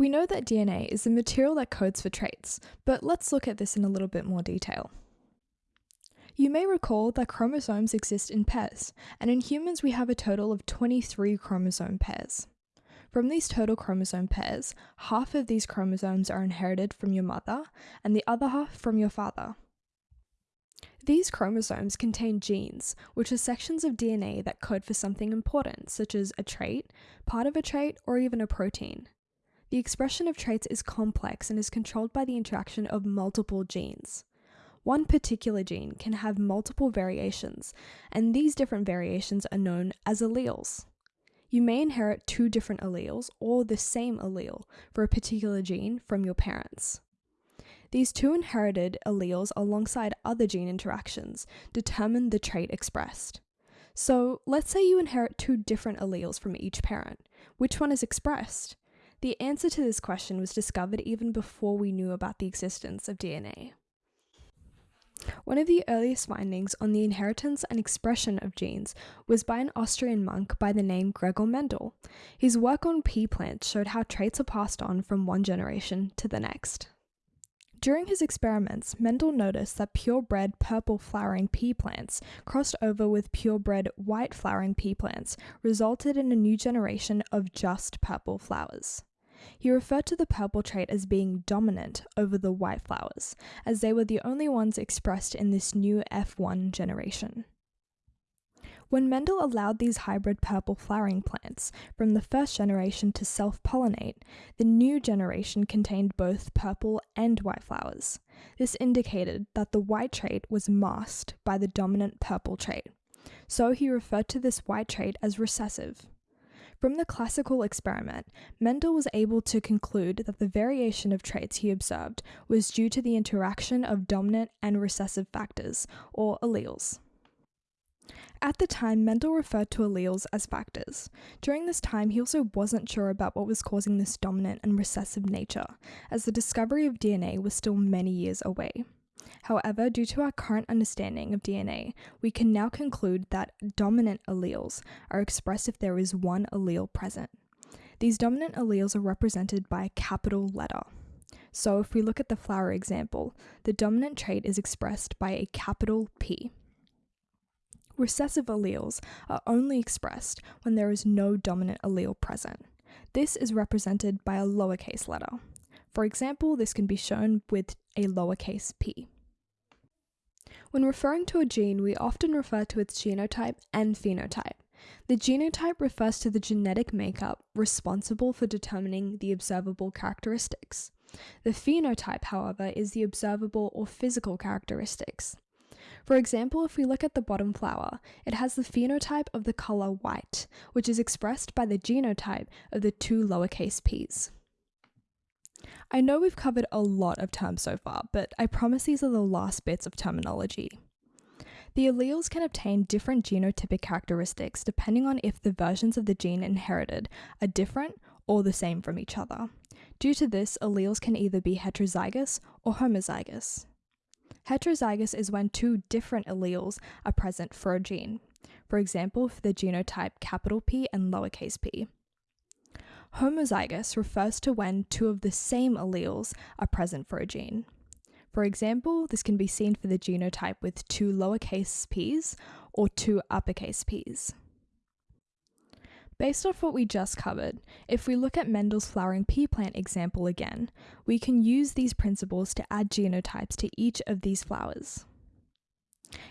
We know that DNA is the material that codes for traits, but let's look at this in a little bit more detail. You may recall that chromosomes exist in pairs, and in humans we have a total of 23 chromosome pairs. From these total chromosome pairs, half of these chromosomes are inherited from your mother and the other half from your father. These chromosomes contain genes, which are sections of DNA that code for something important, such as a trait, part of a trait, or even a protein. The expression of traits is complex and is controlled by the interaction of multiple genes. One particular gene can have multiple variations, and these different variations are known as alleles. You may inherit two different alleles or the same allele for a particular gene from your parents. These two inherited alleles alongside other gene interactions determine the trait expressed. So let's say you inherit two different alleles from each parent. Which one is expressed? The answer to this question was discovered even before we knew about the existence of DNA. One of the earliest findings on the inheritance and expression of genes was by an Austrian monk by the name Gregor Mendel. His work on pea plants showed how traits are passed on from one generation to the next. During his experiments, Mendel noticed that purebred purple flowering pea plants crossed over with purebred white flowering pea plants resulted in a new generation of just purple flowers. He referred to the purple trait as being dominant over the white flowers, as they were the only ones expressed in this new F1 generation. When Mendel allowed these hybrid purple flowering plants from the first generation to self pollinate, the new generation contained both purple and white flowers. This indicated that the white trait was masked by the dominant purple trait. So he referred to this white trait as recessive. From the classical experiment, Mendel was able to conclude that the variation of traits he observed was due to the interaction of dominant and recessive factors, or alleles. At the time, Mendel referred to alleles as factors. During this time, he also wasn't sure about what was causing this dominant and recessive nature, as the discovery of DNA was still many years away. However, due to our current understanding of DNA, we can now conclude that dominant alleles are expressed if there is one allele present. These dominant alleles are represented by a capital letter. So if we look at the flower example, the dominant trait is expressed by a capital P. Recessive alleles are only expressed when there is no dominant allele present. This is represented by a lowercase letter. For example, this can be shown with a lowercase p. When referring to a gene, we often refer to its genotype and phenotype. The genotype refers to the genetic makeup responsible for determining the observable characteristics. The phenotype, however, is the observable or physical characteristics. For example, if we look at the bottom flower, it has the phenotype of the colour white, which is expressed by the genotype of the two lowercase p's. I know we've covered a lot of terms so far, but I promise these are the last bits of terminology. The alleles can obtain different genotypic characteristics depending on if the versions of the gene inherited are different or the same from each other. Due to this, alleles can either be heterozygous or homozygous. Heterozygous is when two different alleles are present for a gene. For example, for the genotype capital P and lowercase p. Homozygous refers to when two of the same alleles are present for a gene. For example, this can be seen for the genotype with two lowercase p's or two uppercase p's. Based off what we just covered, if we look at Mendel's flowering pea plant example again, we can use these principles to add genotypes to each of these flowers.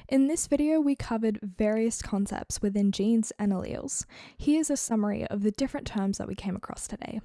In this video, we covered various concepts within genes and alleles. Here's a summary of the different terms that we came across today.